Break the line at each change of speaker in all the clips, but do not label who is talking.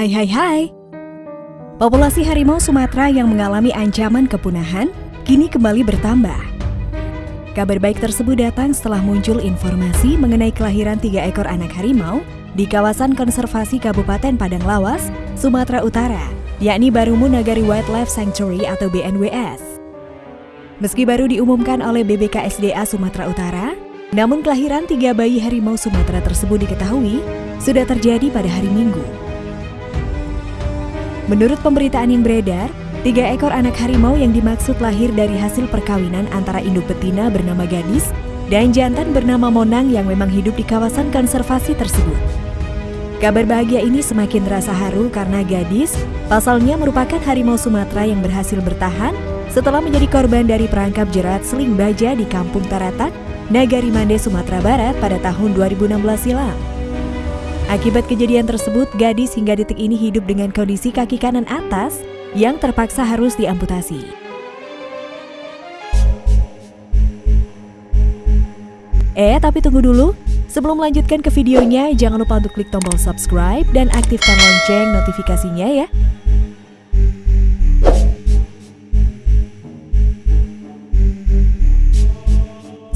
Hai hai hai. Populasi harimau Sumatera yang mengalami ancaman kepunahan kini kembali bertambah. Kabar baik tersebut datang setelah muncul informasi mengenai kelahiran tiga ekor anak harimau di kawasan konservasi Kabupaten Padang Lawas, Sumatera Utara, yakni Barumu Nagari Wildlife Sanctuary atau BNWS. Meski baru diumumkan oleh BBKSDA Sumatera Utara, namun kelahiran tiga bayi harimau Sumatera tersebut diketahui sudah terjadi pada hari Minggu. Menurut pemberitaan yang beredar, tiga ekor anak harimau yang dimaksud lahir dari hasil perkawinan antara induk betina bernama Gadis dan jantan bernama Monang yang memang hidup di kawasan konservasi tersebut. Kabar bahagia ini semakin terasa haru karena Gadis pasalnya merupakan harimau Sumatera yang berhasil bertahan setelah menjadi korban dari perangkap jerat seling baja di Kampung Taratak, Nagari Mande, Sumatera Barat pada tahun 2016 silam. Akibat kejadian tersebut, gadis hingga detik ini hidup dengan kondisi kaki kanan atas yang terpaksa harus diamputasi. Eh, tapi tunggu dulu. Sebelum melanjutkan ke videonya, jangan lupa untuk klik tombol subscribe dan aktifkan lonceng notifikasinya ya.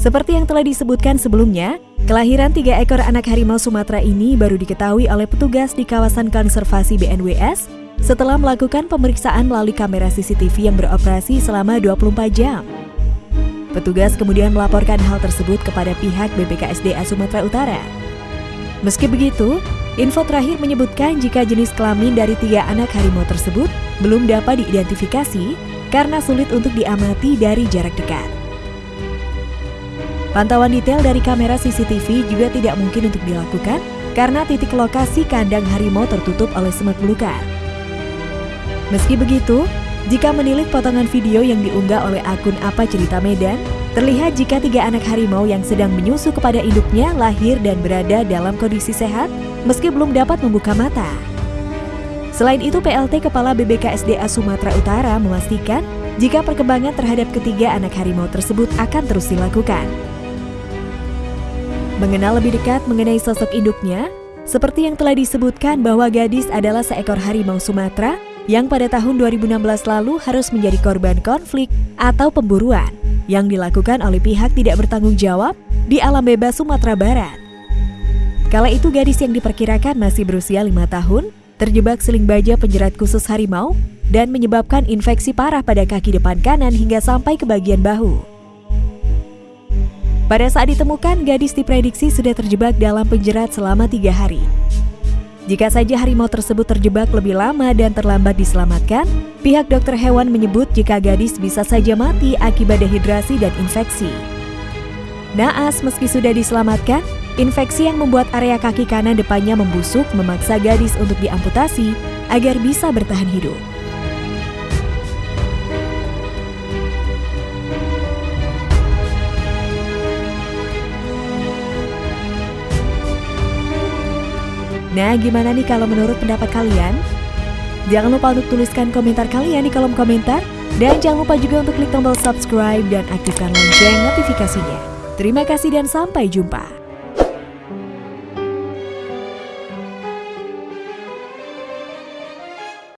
Seperti yang telah disebutkan sebelumnya, Kelahiran tiga ekor anak harimau Sumatera ini baru diketahui oleh petugas di kawasan konservasi BNWS setelah melakukan pemeriksaan melalui kamera CCTV yang beroperasi selama 24 jam. Petugas kemudian melaporkan hal tersebut kepada pihak BPKSDA Sumatera Utara. Meski begitu, info terakhir menyebutkan jika jenis kelamin dari tiga anak harimau tersebut belum dapat diidentifikasi karena sulit untuk diamati dari jarak dekat. Pantauan detail dari kamera CCTV juga tidak mungkin untuk dilakukan karena titik lokasi kandang harimau tertutup oleh semak belukar. Meski begitu, jika menilik potongan video yang diunggah oleh akun Apa Cerita Medan, terlihat jika tiga anak harimau yang sedang menyusu kepada induknya lahir dan berada dalam kondisi sehat meski belum dapat membuka mata. Selain itu, PLT Kepala BBKSDA Sumatera Utara memastikan jika perkembangan terhadap ketiga anak harimau tersebut akan terus dilakukan. Mengenal lebih dekat mengenai sosok induknya, seperti yang telah disebutkan bahwa gadis adalah seekor harimau Sumatera yang pada tahun 2016 lalu harus menjadi korban konflik atau pemburuan yang dilakukan oleh pihak tidak bertanggung jawab di alam bebas Sumatera Barat. Kala itu gadis yang diperkirakan masih berusia lima tahun terjebak seling baja penjerat khusus harimau dan menyebabkan infeksi parah pada kaki depan kanan hingga sampai ke bagian bahu. Pada saat ditemukan, gadis diprediksi sudah terjebak dalam penjerat selama tiga hari. Jika saja harimau tersebut terjebak lebih lama dan terlambat diselamatkan, pihak dokter hewan menyebut jika gadis bisa saja mati akibat dehidrasi dan infeksi. Naas meski sudah diselamatkan, infeksi yang membuat area kaki kanan depannya membusuk memaksa gadis untuk diamputasi agar bisa bertahan hidup. Nah, gimana nih kalau menurut pendapat kalian? Jangan lupa untuk tuliskan komentar kalian di kolom komentar. Dan jangan lupa juga untuk klik tombol subscribe dan aktifkan lonceng notifikasinya. Terima kasih dan sampai jumpa.